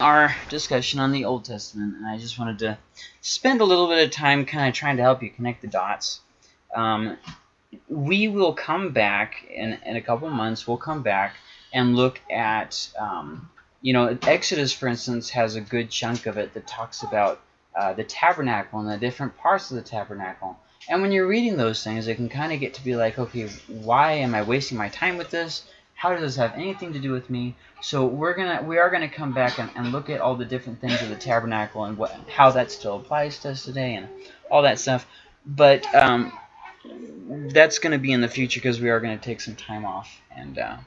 our discussion on the Old Testament, and I just wanted to spend a little bit of time kind of trying to help you connect the dots. Um, we will come back in, in a couple months, we'll come back and look at, um, you know, Exodus, for instance, has a good chunk of it that talks about uh, the tabernacle and the different parts of the tabernacle. And when you're reading those things, it can kind of get to be like, okay, why am I wasting my time with this? How does this have anything to do with me? So we're gonna we are gonna come back and, and look at all the different things of the tabernacle and what how that still applies to us today and all that stuff. But um, that's going to be in the future because we are going to take some time off and uh,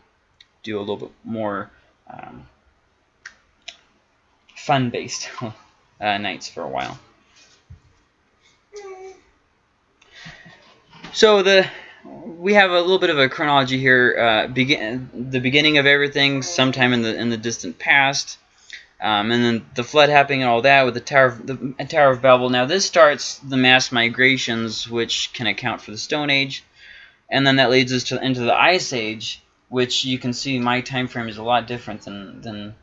do a little bit more um, fun-based uh, nights for a while. So the we have a little bit of a chronology here. Uh, begin the beginning of everything, sometime in the in the distant past, um, and then the flood happening and all that with the Tower of, the Tower of Babel. Now this starts the mass migrations, which can account for the Stone Age, and then that leads us to into the Ice Age, which you can see my time frame is a lot different than than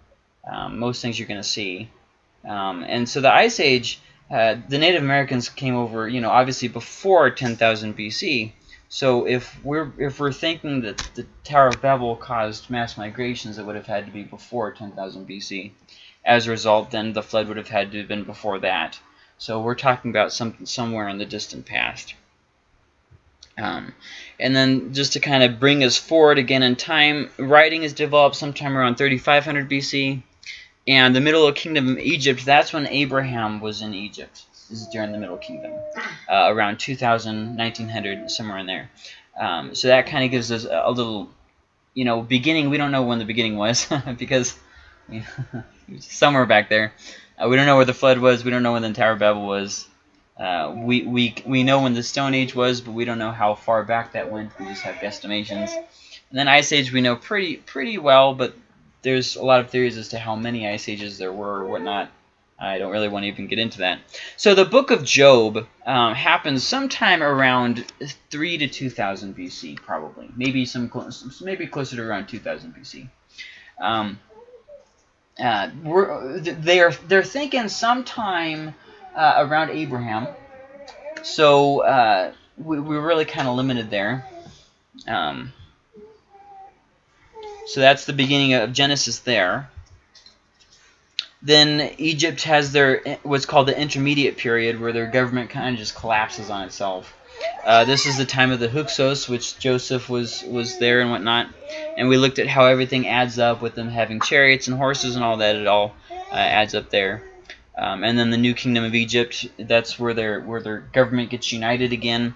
um, most things you're going to see. Um, and so the Ice Age, uh, the Native Americans came over, you know, obviously before 10,000 BC. So if we're if we're thinking that the Tower of Babel caused mass migrations, it would have had to be before 10,000 BC. As a result, then the flood would have had to have been before that. So we're talking about something somewhere in the distant past. Um, and then just to kind of bring us forward again in time, writing is developed sometime around 3500 BC. And the Middle Kingdom of Egypt, that's when Abraham was in Egypt. Is during the Middle Kingdom, uh, around 2000, 1900, somewhere in there. Um, so that kind of gives us a, little, you know, beginning. We don't know when the beginning was because you know, somewhere back there. Uh, we don't know where the flood was. We don't know when the Tower of Babel was. Uh, we, we, we know when the Stone Age was, but we don't know how far back that went. We just have guesstimations. And then Ice Age we know pretty pretty well, but there's a lot of theories as to how many Ice Ages there were or whatnot. I don't really want to even get into that. So the book of Job um, happens sometime around 3 to 2000 BC, probably. Maybe some close, maybe closer to around 2000 BC. Um, uh, they're they're thinking sometime uh, around Abraham. So uh, we, we're really kind of limited there. Um, so that's the beginning of Genesis there. Then Egypt has their what's called the intermediate period where their government kind of just collapses on itself. Uh, this is the time of the Hyksos, which Joseph was was there and whatnot, and we looked at how everything adds up with them having chariots and horses and all that. It all uh, adds up there. Um, and then the New Kingdom of Egypt, that's where their where their government gets united again.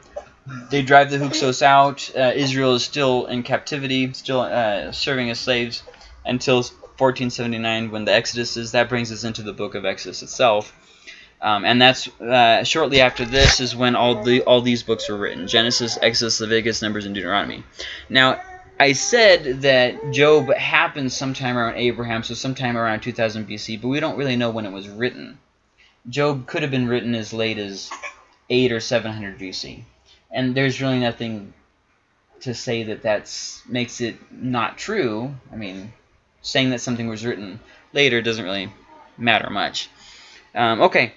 They drive the Hyksos out. Uh, Israel is still in captivity, still uh, serving as slaves until 1479 when the Exodus is. That brings us into the book of Exodus itself. Um, and that's uh, shortly after this is when all the all these books were written: Genesis, Exodus, Leviticus, Numbers, and Deuteronomy. Now, I said that Job happened sometime around Abraham, so sometime around 2000 BC, but we don't really know when it was written. Job could have been written as late as 8 or 700 BC, and there's really nothing to say that that makes it not true. I mean, saying that something was written later doesn't really matter much. Um, okay.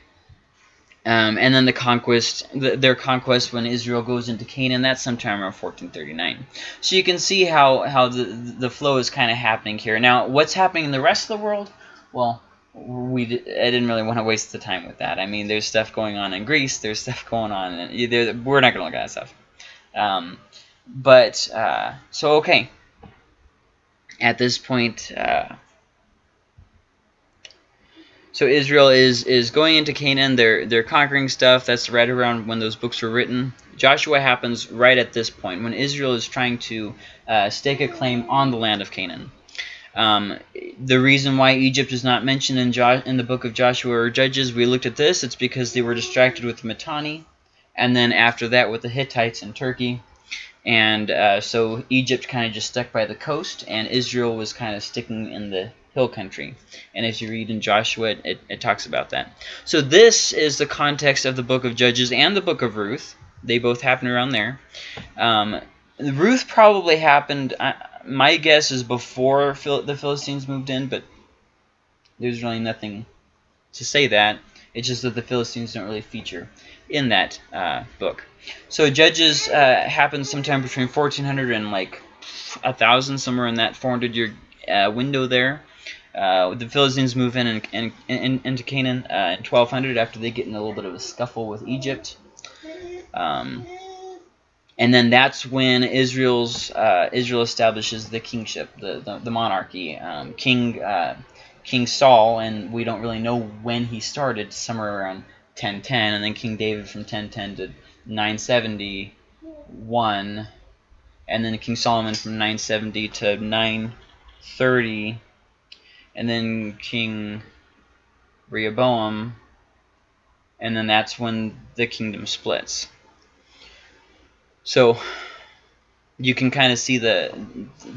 Um, and then the conquest, the, their conquest when Israel goes into Canaan, that's sometime around 1439. So you can see how, how the, the flow is kind of happening here. Now, what's happening in the rest of the world? Well, we I didn't really want to waste the time with that. I mean, there's stuff going on in Greece. There's stuff going on. In, we're not going to look at that stuff. Um, but, uh, so, okay at this point. Uh, so Israel is is going into Canaan. They're they're conquering stuff. That's right around when those books were written. Joshua happens right at this point when Israel is trying to uh, stake a claim on the land of Canaan. Um, the reason why Egypt is not mentioned in, jo in the book of Joshua or Judges, we looked at this. It's because they were distracted with Mitanni, and then after that with the Hittites in Turkey. And uh, so Egypt kind of just stuck by the coast, and Israel was kind of sticking in the hill country. And as you read in Joshua, it, it, talks about that. So this is the context of the book of Judges and the book of Ruth. They both happen around there. Um, Ruth probably happened, uh, my guess is before Phil the Philistines moved in, but There's really nothing to say that. It's just that the Philistines don't really feature in that uh, book. So Judges uh, happens sometime between 1400 and like a thousand, somewhere in that 400 year uh, window there. Uh, the Philistines move in, and, and, and into Canaan uh, in 1200 after they get in a little bit of a scuffle with Egypt. Um, and then that's when Israel's uh, Israel establishes the kingship, the the, the monarchy. Um, King King Saul, and we don't really know when he started, somewhere around 1010, and then King David from 1010 to 971, and then King Solomon from 970 to 930, and then King Rehoboam, and then that's when the kingdom splits. So you can kind of see the,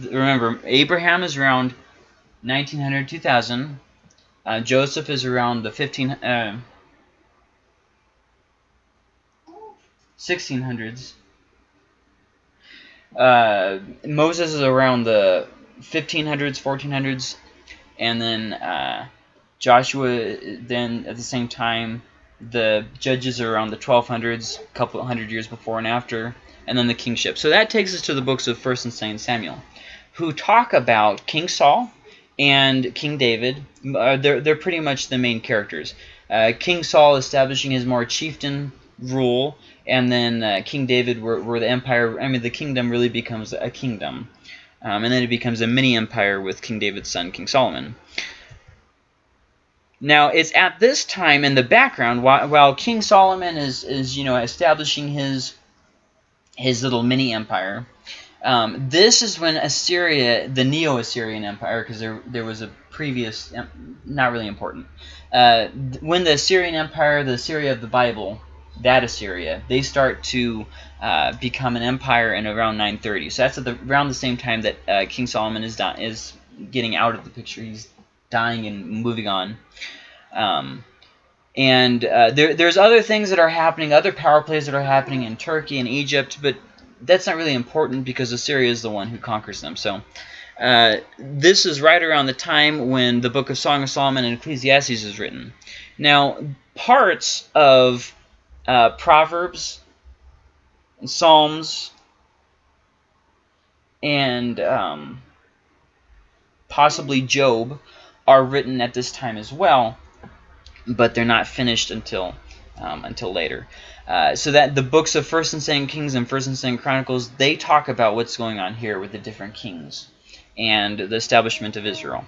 remember, Abraham is around 1900, 2000. Uh, Joseph is around the 15, uh, 1600s. Uh, Moses is around the 1500s, 1400s. And then uh, Joshua, then at the same time, the judges are around the 1200s, a couple hundred years before and after and then the kingship. So that takes us to the books of 1st and 2nd Samuel, who talk about King Saul and King David. Uh, they're, they're pretty much the main characters. Uh, King Saul establishing his more chieftain rule, and then uh, King David where, where the empire, I mean the kingdom really becomes a kingdom. Um, and then it becomes a mini empire with King David's son, King Solomon. Now, it's at this time in the background, while, while King Solomon is, is, you know, establishing his his little mini empire. Um, this is when Assyria, the Neo-Assyrian Empire, because there there was a previous, not really important. Uh, when the Assyrian Empire, the Assyria of the Bible, that Assyria, they start to uh, become an empire in around 930. So that's at the, around the same time that uh, King Solomon is is getting out of the picture. He's dying and moving on. Um, and uh, there, there's other things that are happening, other power plays that are happening in Turkey and Egypt, but that's not really important because Assyria is the one who conquers them. So uh, this is right around the time when the book of Song of Solomon and Ecclesiastes is written. Now, parts of uh, Proverbs, and Psalms, and um, possibly Job are written at this time as well but they're not finished until um, until later. Uh, so that the books of First and Second Kings and First and Second Chronicles they talk about what's going on here with the different kings and the establishment of Israel.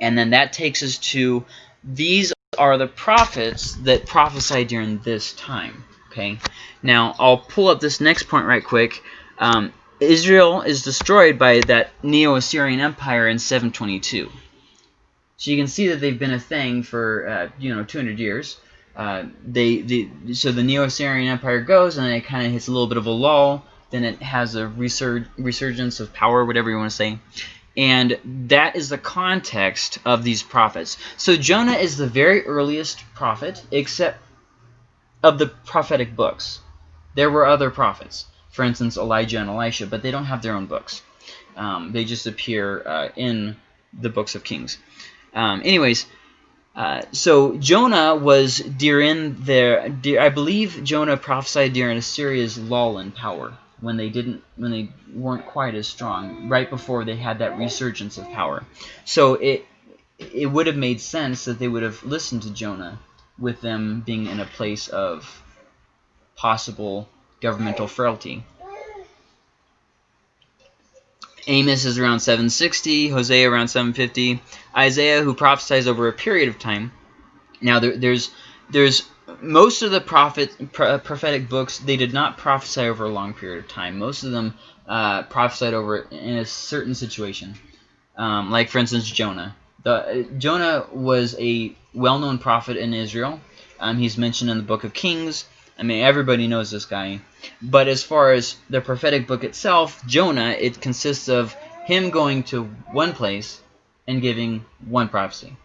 And then that takes us to these are the prophets that prophesied during this time. Okay. Now I'll pull up this next point right quick. Um, Israel is destroyed by that Neo-Assyrian Empire in 722. So you can see that they've been a thing for uh, you know 200 years. Uh, they, they so the Neo-Assyrian Empire goes and it kind of hits a little bit of a lull. Then it has a resurg resurgence of power, whatever you want to say. And that is the context of these prophets. So Jonah is the very earliest prophet, except of the prophetic books. There were other prophets, for instance, Elijah and Elisha, but they don't have their own books. Um, they just appear uh, in the books of Kings. Um, anyways, uh, so Jonah was during their, I believe Jonah prophesied during Assyria's lull in power when they didn't, when they weren't quite as strong, right before they had that resurgence of power. So it, it would have made sense that they would have listened to Jonah with them being in a place of possible governmental frailty. Amos is around 760, Hosea around 750, Isaiah who prophesies over a period of time. Now there, there's there's most of the prophet prophetic books they did not prophesy over a long period of time. Most of them uh, prophesied over in a certain situation, um, like for instance Jonah. The, Jonah was a well-known prophet in Israel. Um, he's mentioned in the book of Kings. I mean, everybody knows this guy. But as far as the prophetic book itself, Jonah, it consists of him going to one place and giving one prophecy.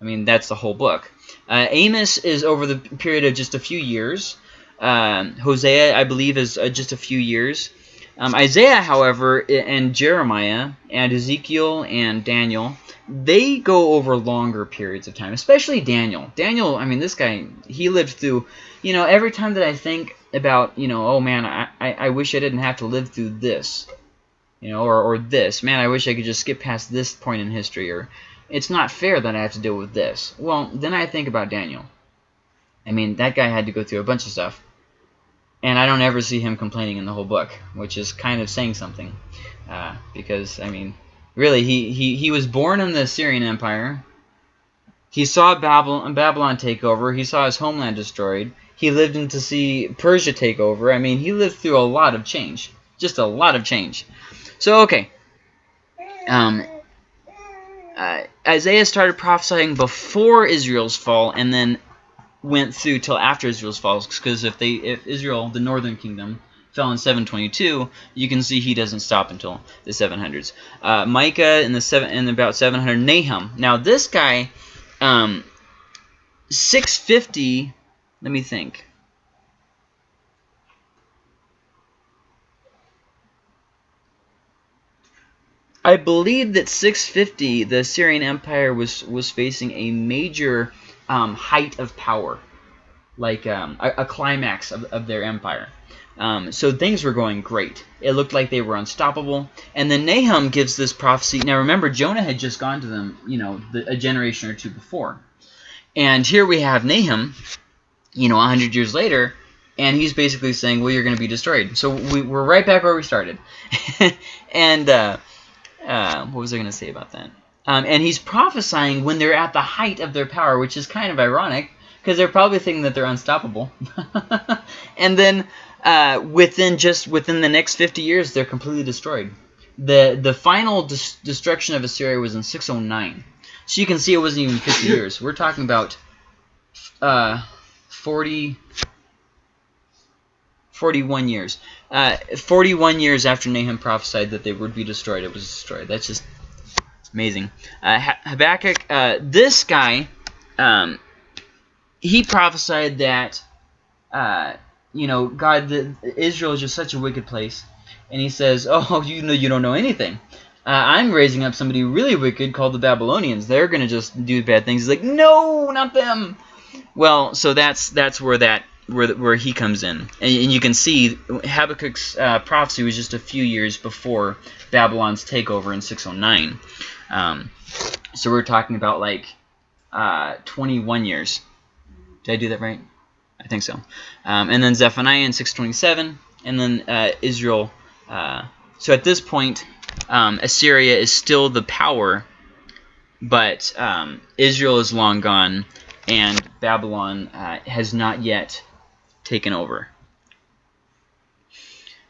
I mean, that's the whole book. Uh, Amos is over the period of just a few years. Um, Hosea, I believe, is uh, just a few years. Um, Isaiah, however, and Jeremiah and Ezekiel and Daniel, they go over longer periods of time, especially Daniel. Daniel, I mean, this guy, he lived through, you know, every time that I think about, you know, oh man, I, I, wish I didn't have to live through this, you know, or, or this. Man, I wish I could just skip past this point in history, or it's not fair that I have to deal with this. Well, then I think about Daniel. I mean, that guy had to go through a bunch of stuff. And I don't ever see him complaining in the whole book, which is kind of saying something. Uh, because, I mean, really, he, he, he was born in the Assyrian Empire. He saw Babylon, Babylon take over. He saw his homeland destroyed. He lived in to see Persia take over. I mean, he lived through a lot of change. Just a lot of change. So, okay. Um, uh, Isaiah started prophesying before Israel's fall, and then went through till after Israel's fall. Because if they, if Israel, the northern kingdom, fell in 722, you can see he doesn't stop until the 700s. Uh, Micah in the seven in about 700. Nahum. Now this guy, um, 650. Let me think. I believe that 650, the Assyrian Empire was was facing a major um, height of power, like um, a, a, climax of, of their empire. Um, so things were going great. It looked like they were unstoppable. And then Nahum gives this prophecy. Now remember, Jonah had just gone to them, you know, the, a generation or two before. And here we have Nahum, you know, 100 years later, and he's basically saying, well, you're going to be destroyed. So we, are right back where we started. and uh, uh, what was I going to say about that? Um, and he's prophesying when they're at the height of their power, which is kind of ironic because they're probably thinking that they're unstoppable. and then uh, within just within the next 50 years, they're completely destroyed. The the final des destruction of Assyria was in 609. So you can see it wasn't even 50 years. We're talking about uh, 40, 41 years. Uh, 41 years after Nahum prophesied that they would be destroyed, it was destroyed. That's just amazing. Uh, Habakkuk, uh, this guy, um, he prophesied that, uh, you know, God, the, Israel is just such a wicked place. And he says, oh, you know, you don't know anything. Uh, I'm raising up somebody really wicked called the Babylonians. They're going to just do bad things. He's like, no, not them. Well, so that's that's where that where where he comes in, and, and you can see Habakkuk's uh, prophecy was just a few years before Babylon's takeover in 609. Um, so we're talking about like uh, 21 years. Did I do that right? I think so. Um, and then Zephaniah in 627, and then uh, Israel. Uh, so at this point, um, Assyria is still the power, but um, Israel is long gone, and Babylon uh, has not yet taken over.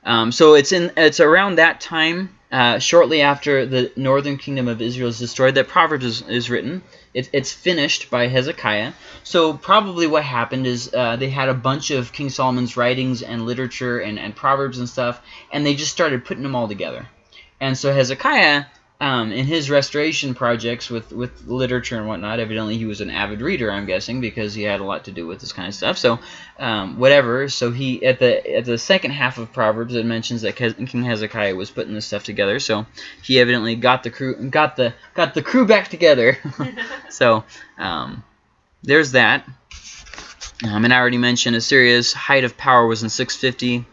Um, so it's in it's around that time, uh, shortly after the northern kingdom of Israel is destroyed, that Proverbs is, is written. It, it's finished by Hezekiah. So probably what happened is uh, they had a bunch of King Solomon's writings and literature and, and Proverbs and stuff, and they just started putting them all together. And so Hezekiah um, in his restoration projects with, with literature and whatnot, evidently he was an avid reader, I'm guessing, because he had a lot to do with this kind of stuff. So, um, whatever. So he at the at the second half of Proverbs, it mentions that King Hezekiah was putting this stuff together. So he evidently got the crew got the got the crew back together. so um, there's that. Um, and I already mentioned Assyria's height of power was in 650,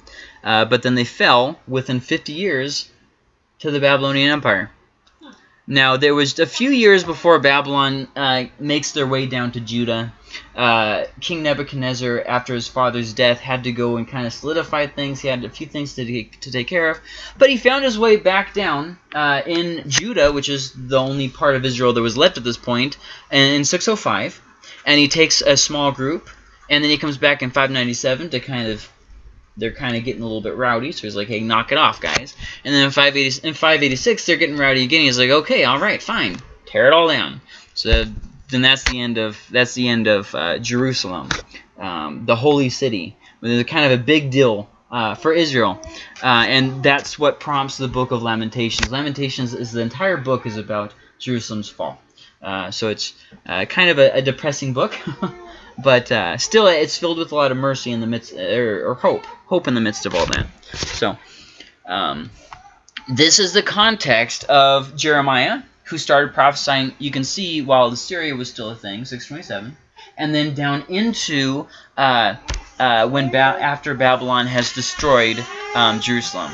uh, but then they fell within 50 years to the Babylonian Empire. Now, there was a few years before Babylon uh, makes their way down to Judah. Uh, King Nebuchadnezzar, after his father's death, had to go and kind of solidify things. He had a few things to take, to take care of. But he found his way back down uh, in Judah, which is the only part of Israel that was left at this point, in 605. And he takes a small group, and then he comes back in 597 to kind of they're kind of getting a little bit rowdy. So he's like, hey, knock it off, guys. And then in 580, in 586, they're getting rowdy again. He's like, okay, all right, fine, tear it all down. So then that's the end of that's the end of uh, Jerusalem, um, the holy city. It's kind of a big deal uh, for Israel, uh, and that's what prompts the book of Lamentations. Lamentations is the entire book is about Jerusalem's fall. Uh, so it's uh, kind of a, a depressing book. but uh, still it's filled with a lot of mercy in the midst or, or, hope hope in the midst of all that so Um, this is the context of Jeremiah, who started prophesying, you can see, while Assyria was still a thing, 627, and then down into uh, uh, when ba after Babylon has destroyed um, Jerusalem.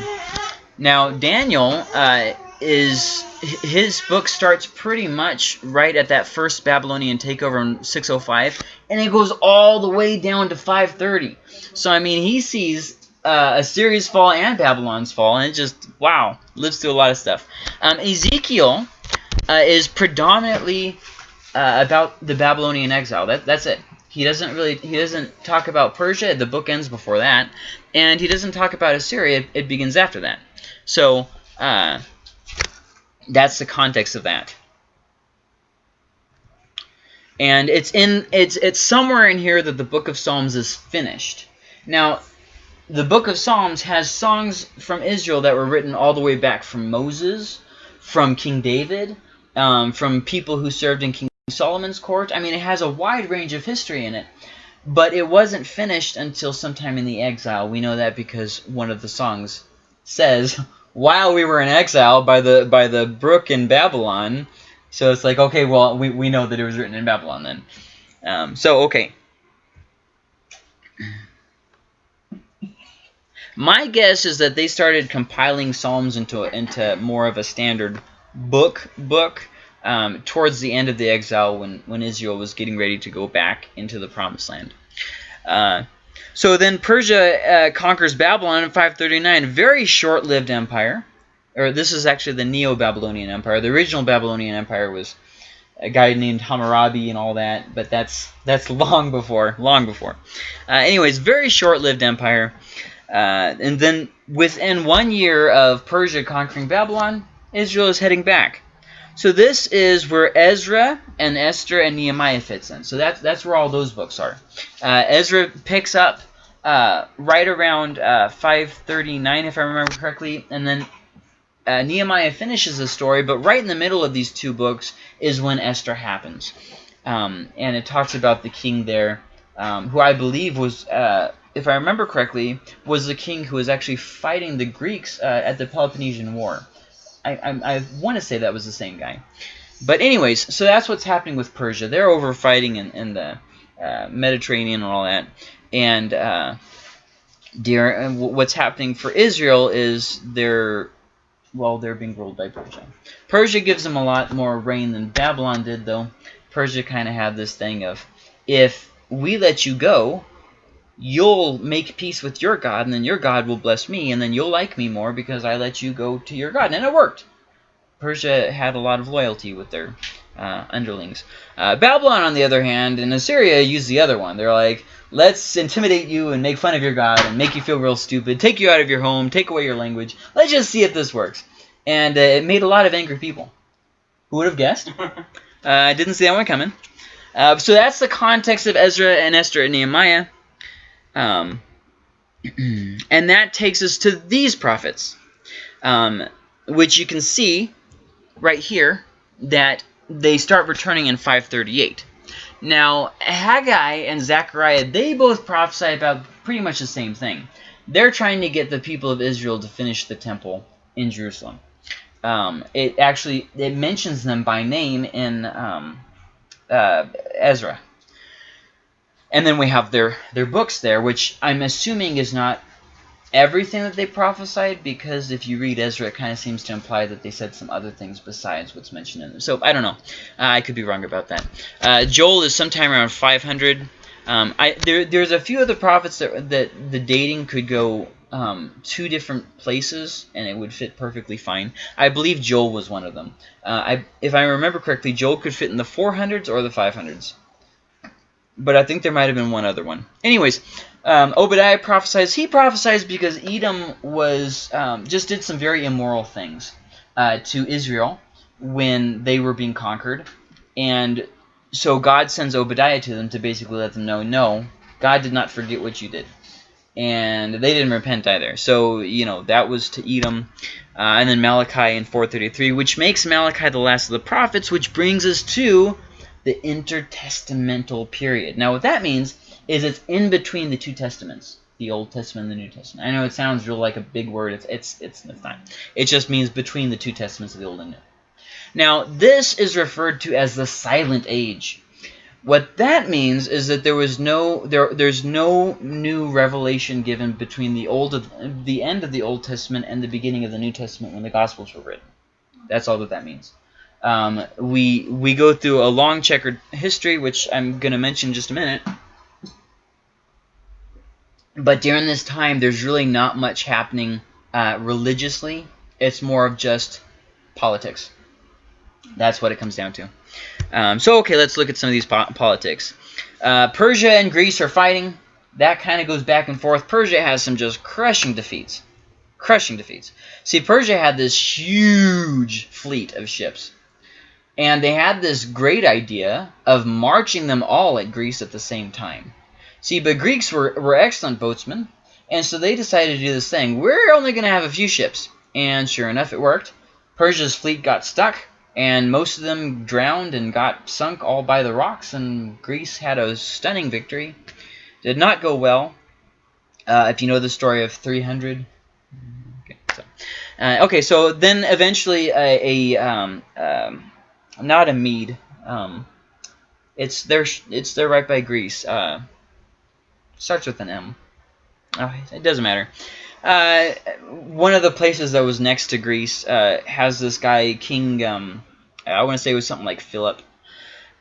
Now, Daniel uh, is his book starts pretty much right at that first Babylonian takeover in 605, and it goes all the way down to 530. So, I mean, he sees uh, Assyria's fall and Babylon's fall, and it just, wow, lives through a lot of stuff. Um, Ezekiel uh, is predominantly uh, about the Babylonian exile. That, that's it. He doesn't really, he doesn't talk about Persia. The book ends before that. And he doesn't talk about Assyria. It, it begins after that. So, uh, that's the context of that. And it's in it's it's somewhere in here that the book of Psalms is finished. Now, the book of Psalms has songs from Israel that were written all the way back from Moses, from King David, um, from people who served in King Solomon's court. I mean, it has a wide range of history in it. But it wasn't finished until sometime in the exile. We know that because one of the songs says, while we were in exile by the by the brook in Babylon. So it's like, okay, well, we, we know that it was written in Babylon then. Um, so, okay. My guess is that they started compiling Psalms into into more of a standard book book um, towards the end of the exile when, when Israel was getting ready to go back into the Promised Land. Uh, so then Persia uh, conquers Babylon in 539. Very short-lived empire. Or this is actually the Neo-Babylonian Empire. The original Babylonian Empire was a guy named Hammurabi and all that, but that's that's long before, long before. Uh, anyways, very short-lived empire. Uh, and then within one year of Persia conquering Babylon, Israel is heading back. So this is where Ezra and Esther and Nehemiah fits in. So that's that's where all those books are. Uh, Ezra picks up uh, right around uh, 539, if I remember correctly, and then uh, Nehemiah finishes the story. But right in the middle of these two books is when Esther happens, um, and it talks about the king there, um, who I believe was. Uh, if I remember correctly, was the king who was actually fighting the Greeks uh, at the Peloponnesian War. I, I, I want to say that was the same guy. But anyways, so that's what's happening with Persia. They're over fighting in, in the uh, Mediterranean and all that. And uh, dear, what's happening for Israel is they're, well, they're being ruled by Persia. Persia gives them a lot more rein than Babylon did, though. Persia kind of had this thing of, if we let you go, you'll make peace with your God, and then your God will bless me, and then you'll like me more because I let you go to your God. And it worked. Persia had a lot of loyalty with their uh, underlings. Uh, Babylon, on the other hand, and Assyria used the other one. They're like, let's intimidate you and make fun of your God and make you feel real stupid, take you out of your home, take away your language. Let's just see if this works. And uh, it made a lot of angry people. Who would have guessed? Uh, I didn't see that one coming. Uh, so that's the context of Ezra and Esther and Nehemiah. Um, and that takes us to these prophets, um, which you can see right here that they start returning in 538. Now, Haggai and Zechariah, they both prophesy about pretty much the same thing. They're trying to get the people of Israel to finish the temple in Jerusalem. Um, it actually it mentions them by name in um, uh, Ezra. And then we have their, their books there, which I'm assuming is not everything that they prophesied, because if you read Ezra, it kind of seems to imply that they said some other things besides what's mentioned in them. So I don't know. Uh, I could be wrong about that. Uh, Joel is sometime around 500. Um, I, there, there's a few other prophets that, that the dating could go um, two different places, and it would fit perfectly fine. I believe Joel was one of them. Uh, I, if I remember correctly, Joel could fit in the 400s or the 500s but I think there might have been one other one. Anyways, um, Obadiah prophesies. He prophesies because Edom was um, just did some very immoral things uh, to Israel when they were being conquered, and so God sends Obadiah to them to basically let them know, no, God did not forget what you did. And they didn't repent either. So, you know, that was to Edom. Uh, and then Malachi in 433, which makes Malachi the last of the prophets, which brings us to the intertestamental period. Now, what that means is it's in between the two testaments. the Old Testament and the New Testament. I know it sounds real like a big word. It's it's it's, it's not. It just means between the two testaments of the Old and New. Now, this is referred to as the Silent Age. What that means is that there was no there there's no new revelation given between the old the end of the Old Testament and the beginning of the New Testament when the Gospels were written. That's all that that means. Um, we we go through a long checkered history, which I'm going to mention just a minute. But during this time, there's really not much happening uh, religiously. It's more of just politics. That's what it comes down to. Um, so, okay, let's look at some of these po politics. Uh, Persia and Greece are fighting. That kind of goes back and forth. Persia has some just crushing defeats. Crushing defeats. See, Persia had this huge fleet of ships. And they had this great idea of marching them all at Greece at the same time. See, but Greeks were, were excellent boatsmen, and so they decided to do this thing. We're only going to have a few ships. And sure enough, it worked. Persia's fleet got stuck and most of them drowned and got sunk all by the rocks, and Greece had a stunning victory. Did not go well, uh, if you know the story of 300. Okay, so, uh, okay, so then eventually a, a um, um, not a Mead. um, it's there. It's there right by Greece. Uh, starts with an M. Oh, it doesn't matter. Uh, one of the places that was next to Greece uh, has this guy, King, um, I want to say it was something like Philip.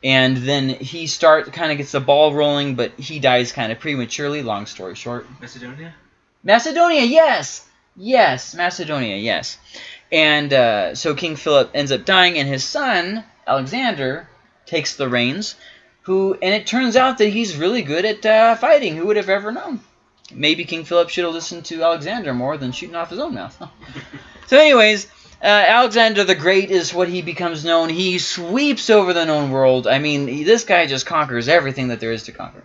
And then he start kind of gets the ball rolling, but he dies kind of prematurely, long story short. Macedonia? Macedonia, yes! Yes, Macedonia, yes. And uh, so King Philip ends up dying, and his son, Alexander, takes the reins. Who And it turns out that he's really good at uh, fighting. Who would have ever known? maybe King Philip should have listened to Alexander more than shooting off his own mouth. so anyways, uh, Alexander the Great is what he becomes known. He sweeps over the known world. I mean, this guy just conquers everything that there is to conquer.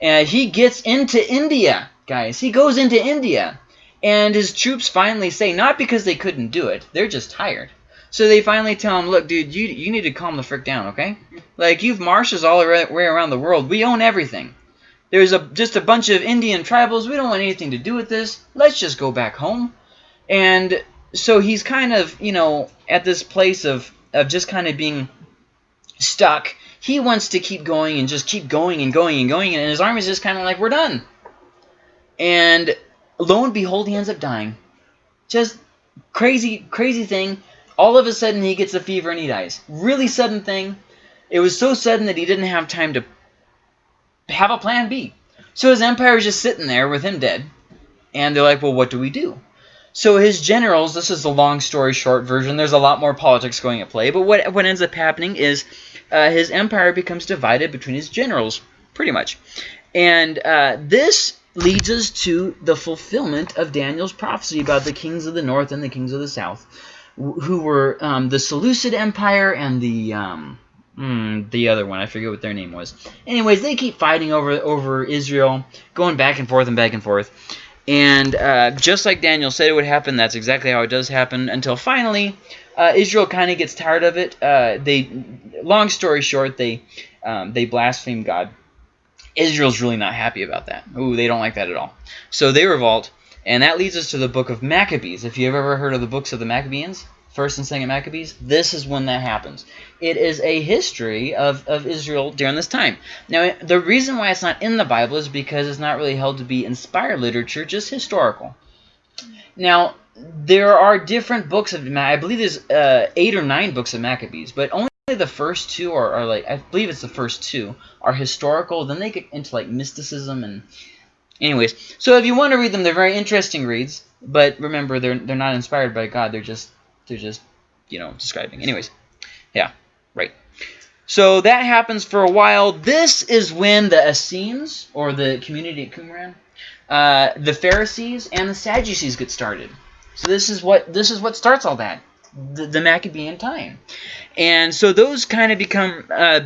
And he gets into India, guys. He goes into India. And his troops finally say, not because they couldn't do it, they're just tired. So they finally tell him, look, dude, you, you need to calm the frick down, okay? Like, you've marshes all the way around the world. We own everything. There's a just a bunch of Indian tribals. We don't want anything to do with this. Let's just go back home. And so he's kind of, you know, at this place of, of just kind of being stuck. He wants to keep going and just keep going and going and going. And his army's just kind of like, we're done. And lo and behold, he ends up dying. Just crazy, crazy thing. All of a sudden, he gets a fever and he dies. Really sudden thing. It was so sudden that he didn't have time to have a plan B. So his empire is just sitting there with him dead. And they're like, well, what do we do? So his generals, this is the long story short version. There's a lot more politics going at play. But what, what ends up happening is uh, his empire becomes divided between his generals, pretty much. And uh, this leads us to the fulfillment of Daniel's prophecy about the kings of the north and the kings of the south, who were um, the Seleucid Empire and the... Um, Hmm, the other one. I forget what their name was. Anyways, they keep fighting over over Israel, going back and forth and back and forth. And uh, just like Daniel said it would happen, that's exactly how it does happen. Until finally, uh, Israel kind of gets tired of it. Uh, they, long story short, they um, they blaspheme God. Israel's really not happy about that. Ooh, they don't like that at all. So they revolt, and that leads us to the book of Maccabees. If you've ever heard of the books of the Maccabees, First and Second Maccabees, this is when that happens. It is a history of, of Israel during this time. Now, the reason why it's not in the Bible is because it's not really held to be inspired literature, just historical. Now, there are different books of, I believe there's uh, eight or nine books of Maccabees, but only the first two are, are like, I believe it's the first two, are historical. Then they get into like mysticism and anyways. So if you want to read them, they're very interesting reads. But remember, they're, they're not inspired by God. They're just they're just, you know, describing. Anyways, yeah, right. So that happens for a while. This is when the Essenes, or the community at Qumran, uh, the Pharisees and the Sadducees get started. So this is what this is what starts all that, the, the Maccabean time. And so those kind of become uh,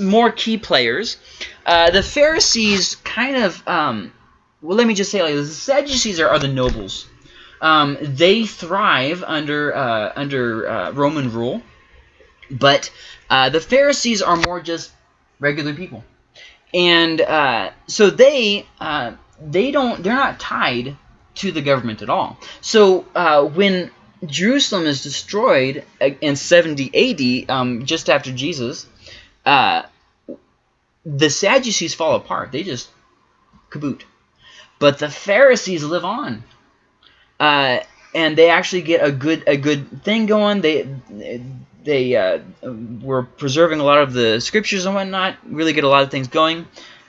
more key players. Uh, the Pharisees kind of, um, well, let me just say like. The Sadducees are, are the nobles um, they thrive under uh, under uh, Roman rule, but uh, the Pharisees are more just regular people, and uh, so they they don't they're not tied to the government at all. So when Jerusalem is destroyed uh, in 70 AD, um, just after Jesus, uh, the Sadducees fall apart. They just kaboot. But the Pharisees live on. Uh, and they actually get a good a good thing going. They they uh, were preserving a lot of the scriptures and whatnot. Really get a lot of things going.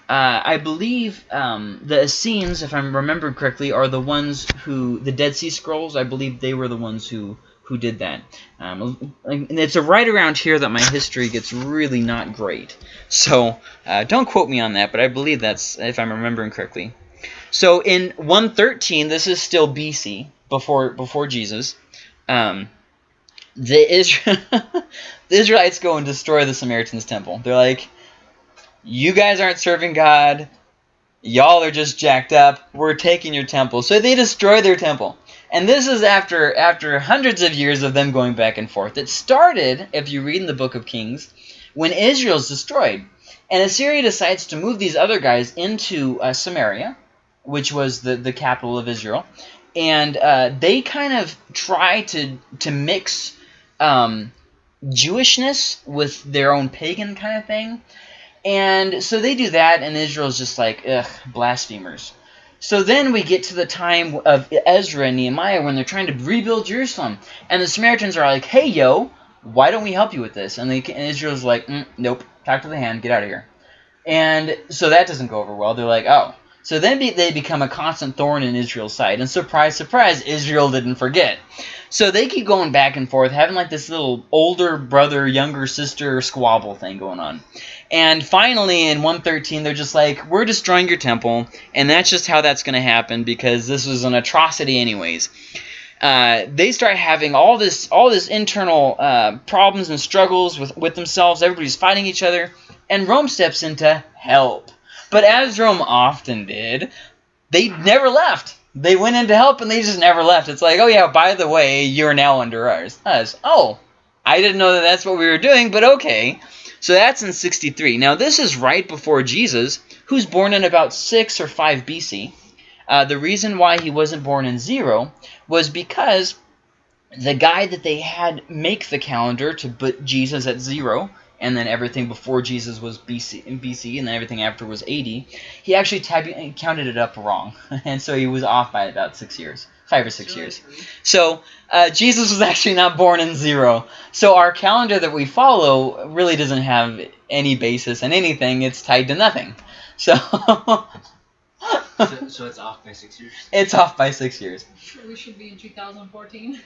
Uh, I believe um, the Essenes, if I'm remembering correctly, are the ones who the Dead Sea Scrolls. I believe they were the ones who who did that. Um, and it's right around here that my history gets really not great. So uh, don't quote me on that, but I believe that's if I'm remembering correctly. So in 113, this is still BC before before Jesus. Um, the, Israel, the Israelites go and destroy the Samaritans' temple. They're like, you guys aren't serving God. Y'all are just jacked up. We're taking your temple. So they destroy their temple. And this is after after hundreds of years of them going back and forth. It started, if you read in the book of Kings, when Israel's destroyed. And Assyria decides to move these other guys into uh, Samaria, which was the, the capital of Israel. And uh, they kind of try to, to mix um, Jewishness with their own pagan kind of thing. And so they do that, and Israel's just like, ugh, blasphemers. So then we get to the time of Ezra and Nehemiah when they're trying to rebuild Jerusalem. And the Samaritans are like, hey, yo, why don't we help you with this? And, they, and Israel's like, mm, nope, talk to the hand, get out of here. And so that doesn't go over well. They're like, oh. So then be, they become a constant thorn in Israel's side. And surprise, surprise, Israel didn't forget. So they keep going back and forth, having like this little older brother, younger sister squabble thing going on. And finally, in 113, they're just like, we're destroying your temple. And that's just how that's going to happen because this was an atrocity anyways. Uh, they start having all this all this internal uh, problems and struggles with, with themselves. Everybody's fighting each other. And Rome steps in to help. But as Rome often did, they never left. They went in to help and they just never left. It's like, oh yeah, by the way, you're now under ours. Us. Oh, I didn't know that that's what we were doing, but okay. So that's in 63. Now this is right before Jesus, who's born in about 6 or 5 BC. Uh, the reason why he wasn't born in 0 was because the guy that they had make the calendar to put Jesus at 0 and then everything before Jesus was BC, BC and then everything after was AD, he actually counted it up wrong. and so he was off by about six years five or six years. So uh, Jesus was actually not born in zero. So our calendar that we follow really doesn't have any basis in anything. It's tied to nothing. So. so, so, it's off by six years. It's off by six years. we should be in 2014.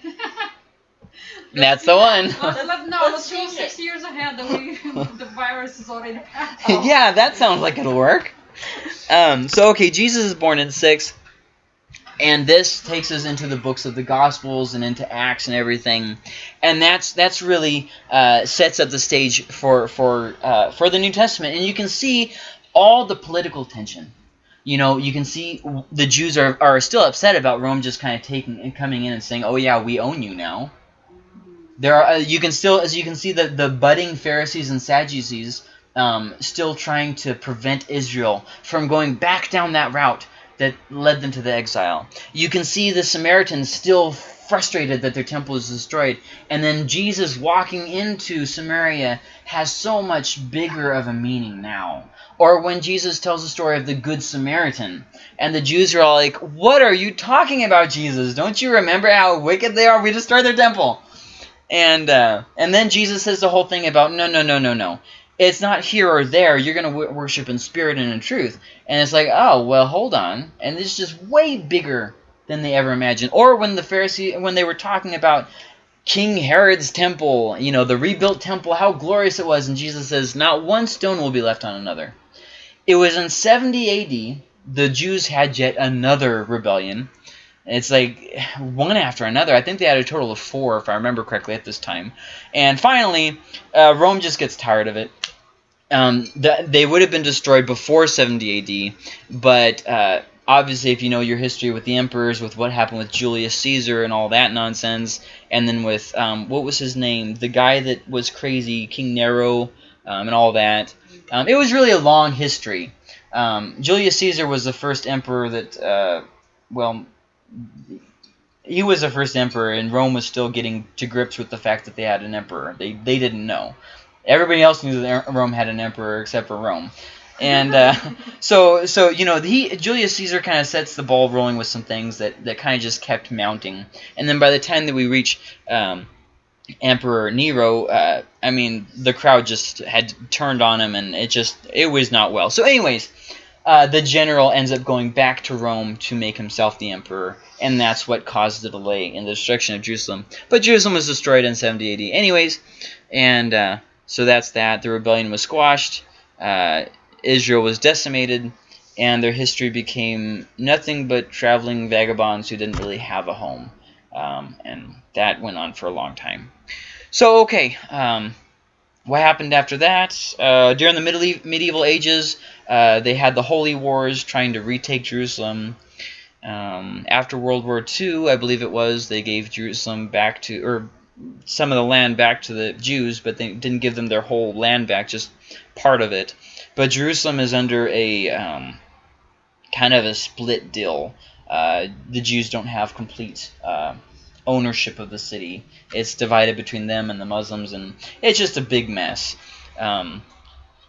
That's the one. Let, no, let's go six years ahead. That we the virus is already passed. yeah, that sounds like it'll work. Um, so okay, Jesus is born in six. And this takes us into the books of the Gospels and into Acts and everything, and that's that's really uh, sets up the stage for for uh, for the New Testament. And you can see all the political tension. You know, you can see the Jews are, are still upset about Rome just kind of taking and coming in and saying, "Oh yeah, we own you now." There are uh, you can still as you can see the the budding Pharisees and Sadducees um, still trying to prevent Israel from going back down that route that led them to the exile. You can see the Samaritans still frustrated that their temple is destroyed. And then Jesus walking into Samaria has so much bigger of a meaning now. Or when Jesus tells the story of the Good Samaritan, and the Jews are all like, What are you talking about, Jesus? Don't you remember how wicked they are? We destroyed their temple. And uh, and then Jesus says the whole thing about, No, no, no, no, no it's not here or there. You're going to worship in spirit and in truth. And it's like, oh, well, hold on. And it's just way bigger than they ever imagined. Or when the Pharisee, when they were talking about King Herod's temple, you know, the rebuilt temple, how glorious it was. And Jesus says, not one stone will be left on another. It was in 70 AD, the Jews had yet another rebellion. It's like one after another. I think they had a total of four, if I remember correctly, at this time. And finally, uh, Rome just gets tired of it um, the, they would have been destroyed before 70 AD, but uh, obviously if you know your history with the emperors, with what happened with Julius Caesar and all that nonsense, and then with, um, what was his name, the guy that was crazy, King Nero, um, and all that, um, it was really a long history. Um, Julius Caesar was the first emperor that, uh, well, he was the first emperor, and Rome was still getting to grips with the fact that they had an emperor. They they didn't know. Everybody else knew that Rome had an emperor except for Rome. And uh, so, so you know, he Julius Caesar kind of sets the ball rolling with some things that, that kind of just kept mounting. And then by the time that we reach um, Emperor Nero, uh, I mean, the crowd just had turned on him, and it just it was not well. So, anyways, uh, the general ends up going back to Rome to make himself the emperor, and that's what caused the delay in the destruction of Jerusalem. But Jerusalem was destroyed in 70 AD, anyways, and uh, so that's that. The rebellion was squashed. Uh, Israel was decimated, and their history became nothing but traveling vagabonds who didn't really have a home, um, and that went on for a long time. So, okay. Um, what happened after that? Uh, during the middle medieval ages, uh, they had the Holy Wars trying to retake Jerusalem. Um, after World War II, I believe it was, they gave Jerusalem back to, or some of the land back to the Jews, but they didn't give them their whole land back, just part of it. But Jerusalem is under a um, kind of a split deal. Uh, the Jews don't have complete uh, ownership of the city. It's divided between them and the Muslims, and it's just a big mess. Um,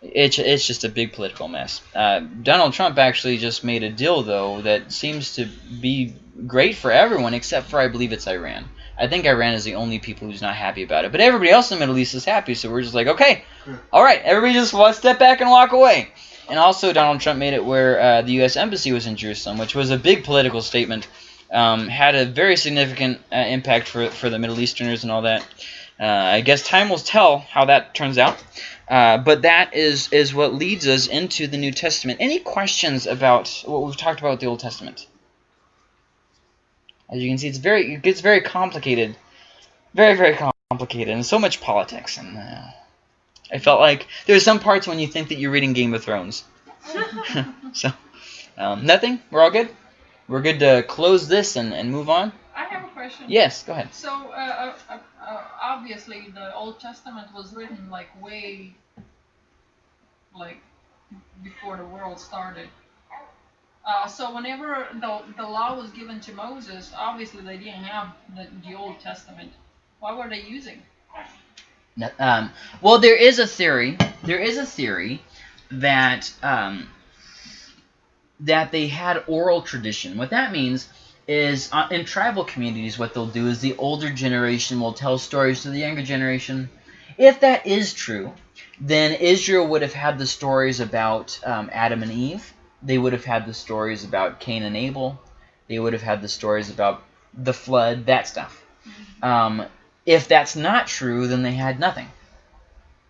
it's, it's just a big political mess. Uh, Donald Trump actually just made a deal, though, that seems to be great for everyone except for, I believe, it's Iran. I think Iran is the only people who's not happy about it. But everybody else in the Middle East is happy, so we're just like, okay, all right, everybody just step back and walk away. And also, Donald Trump made it where uh, the U.S. Embassy was in Jerusalem, which was a big political statement um, had a very significant uh, impact for, for the Middle Easterners and all that. Uh, I guess time will tell how that turns out. Uh, but that is, is what leads us into the New Testament. Any questions about what we've talked about the Old Testament? As you can see, it's very it gets very complicated. Very, very complicated. And so much politics. And uh, I felt like there's some parts when you think that you're reading Game of Thrones. so, um, nothing? We're all good? We're good to close this and, and move on. I have a question. Yes, go ahead. So, uh, uh, uh, uh, obviously, the Old Testament was written like way, like before the world started. Uh, so whenever the, the law was given to Moses, obviously they didn't have the, the Old Testament. What were they using? Um, well, there is a theory. There is a theory that um, that they had oral tradition. What that means is uh, in tribal communities, what they'll do is the older generation will tell stories to the younger generation. If that is true, then Israel would have had the stories about um, Adam and Eve. They would have had the stories about Cain and Abel. They would have had the stories about the flood, that stuff. Um, if that's not true, then they had nothing.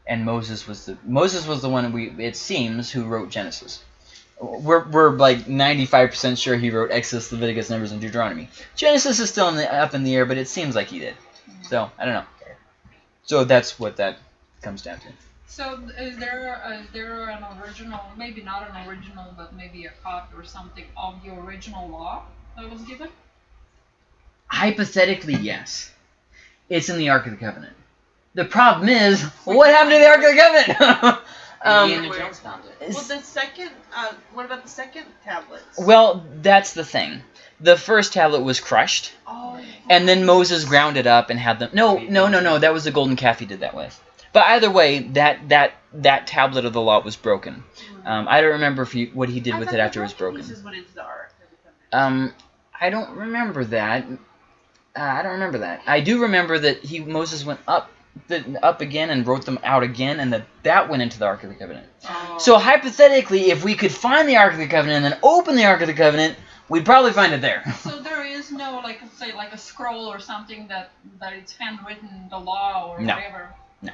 And Moses was the Moses was the one we it seems who wrote Genesis we're, we're like 95% sure he wrote Exodus, Leviticus, Numbers, and Deuteronomy. Genesis is still in the, up in the air, but it seems like he did. So, I don't know. So that's what that comes down to. So is there, a, is there an original, maybe not an original, but maybe a copy or something of the original law that was given? Hypothetically, yes. It's in the Ark of the Covenant. The problem is, what happened to the Ark of the Covenant? Um, Indiana Jones found it. Well, the second, uh, what about the second tablet? Well, that's the thing. The first tablet was crushed, oh. and then Moses ground it up and had them. No, no, no, no. That was the golden calf he did that with. But either way, that that that tablet of the law was broken. Um, I don't remember if he, what he did with it after it was broken. Um, I don't remember that. Uh, I don't remember that. I do remember that he Moses went up the, up again and wrote them out again, and that that went into the Ark of the Covenant. Oh. So hypothetically, if we could find the Ark of the Covenant and then open the Ark of the Covenant, we'd probably find it there. So there is no, like, say, like a scroll or something that that it's handwritten, the law or no. whatever. No.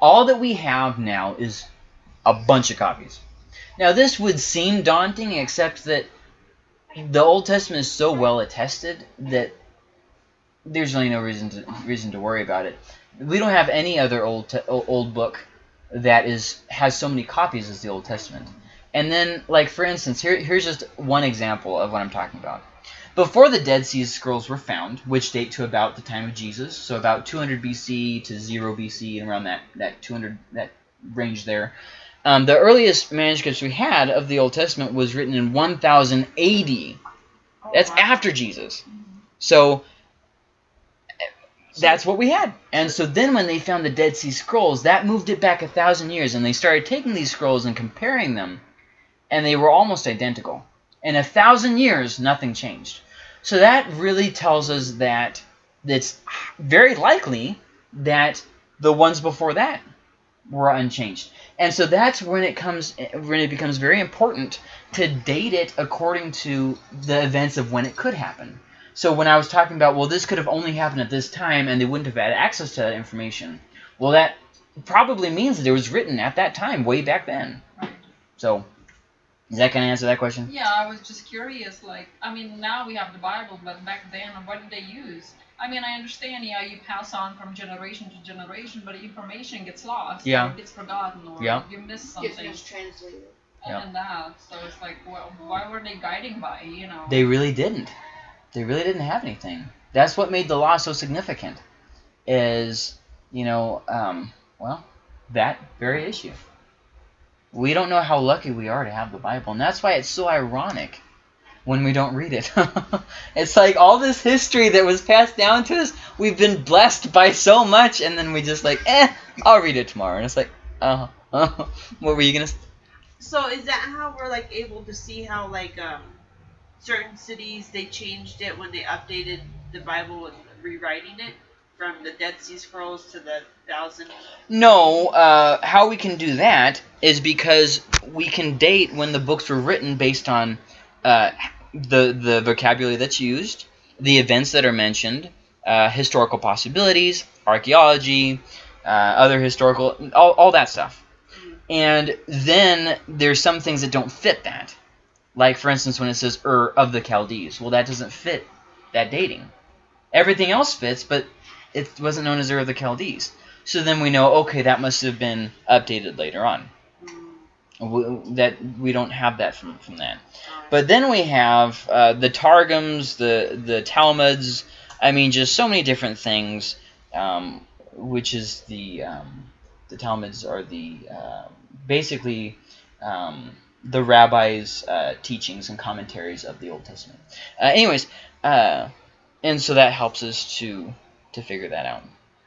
All that we have now is a bunch of copies. Now this would seem daunting, except that the Old Testament is so well attested that there's really no reason to reason to worry about it we don't have any other old old book that is has so many copies as the Old Testament. And then, like for instance, here here's just one example of what I'm talking about. Before the Dead Sea Scrolls were found, which date to about the time of Jesus, so about 200 BC to 0 BC and around that that 200 that range there, Um, the earliest manuscripts we had of the Old Testament was written in 1000 AD. Oh, That's wow. after Jesus. So that's what we had. And so then when they found the Dead Sea Scrolls, that moved it back a thousand years, and they started taking these scrolls and comparing them, and they were almost identical. In a thousand years, nothing changed. So that really tells us that it's very likely that the ones before that were unchanged. And so that's when it comes when it becomes very important to date it according to the events of when it could happen. So when I was talking about, well, this could have only happened at this time and they wouldn't have had access to that information, well, that probably means that it was written at that time, way back then. Right. So, is that going to answer that question? Yeah, I was just curious. Like, I mean, now we have the Bible, but back then, what did they use? I mean, I understand, yeah, you pass on from generation to generation, but information gets lost. Yeah. Or gets forgotten, or Yeah. you miss Gets something. mistranslated. Yeah. And that, so it's like, well, why were they guiding by, you know? They really didn't. They really didn't have anything. That's what made the law so significant. Is you know, um, well, that very issue. We don't know how lucky we are to have the Bible, and that's why it's so ironic when we don't read it. it's like all this history that was passed down to us, we've been blessed by so much, and then we just like, eh, I'll read it tomorrow. And it's like, uh, uh what were you gonna? s- So is that how we're like able to see how like um certain cities they changed it when they updated the Bible and rewriting it from the Dead Sea Scrolls to the thousand? No, uh, how we can do that is because we can date when the books were written based on uh, the the vocabulary that's used, the events that are mentioned, uh, historical possibilities, archaeology, uh, other historical, all, all that stuff. And then there's some things that don't fit that. Like, for instance, when it says Ur of the Chaldees. Well, that doesn't fit that dating. Everything else fits, but it wasn't known as Ur of the Chaldees. So then we know, okay, that must have been updated later on. W that we don't have that from, from that. But then we have uh, the Targums, the the Talmuds. I mean, just so many different things. Um, which is the um, the Talmuds are the uh, basically um, the rabbis' uh, teachings and commentaries of the Old Testament. Uh, anyways, uh, and so that helps us to to figure that out.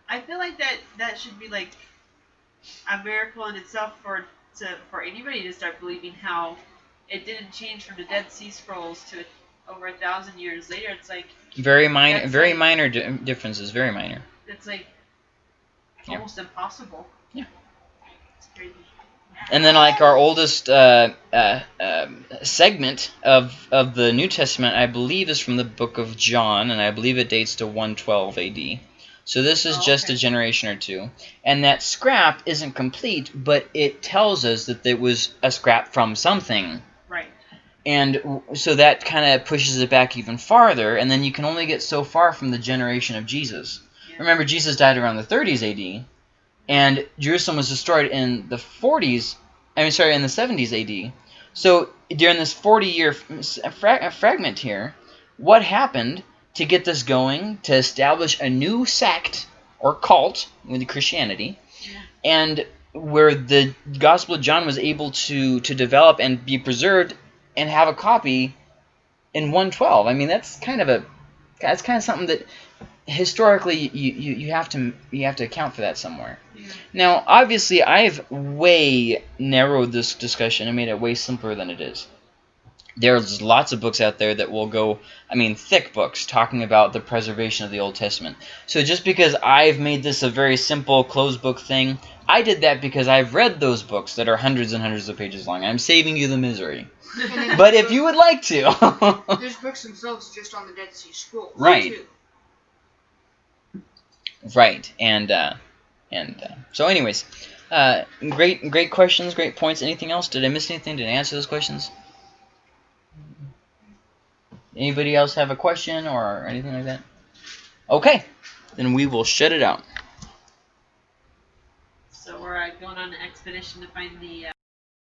I feel like that that should be like a miracle in itself for to for anybody to start believing how it didn't change from the Dead Sea Scrolls to over a thousand years later. It's like Very minor, very like- minor di differences. Very minor. it's like Yeah. almost impossible. Yeah. It's crazy. And then, like our oldest uh, uh, um segment of of the New Testament, I believe, is from the Book of John, and I believe it dates to 112 A.D. So this is Oh, just okay. a generation or two, and that scrap isn't complete, but it tells us that it was a scrap from something, Right. and so that kind of pushes it back even farther, and then you can only get so far from the generation of Jesus. Yeah. Remember, Jesus died around the 30s A.D., and Jerusalem was destroyed in the 40s. I mean, sorry, in the 70s A.D. So during this 40-year fra- fragment here, what happened to get this going to establish a new sect or cult with Christianity, and where the Gospel of John was able to to develop and be preserved and have a copy in 112. I mean, that's kind of a that's kind of something that historically you, you, you have to you have to account for that somewhere. Yeah. Now, obviously, I've way narrowed this discussion and made it way simpler than it is. There's lots of books out there that will go, I mean, thick books talking about the preservation of the Old Testament. So just because I've made this a very simple closed book thing, I did that because I've read those books that are hundreds and hundreds of pages long. I'm saving you the misery. But if you would like to, there's books themselves just on the Dead Sea Scrolls. Right. too. Right, and uh, and uh, so, anyways, uh, great, great questions, great points. Anything else? Did I miss anything? Did I answer those questions? Anybody else have a question or anything like that? Okay, then we will shut it out. So we're uh, going on an expedition to find the. Uh,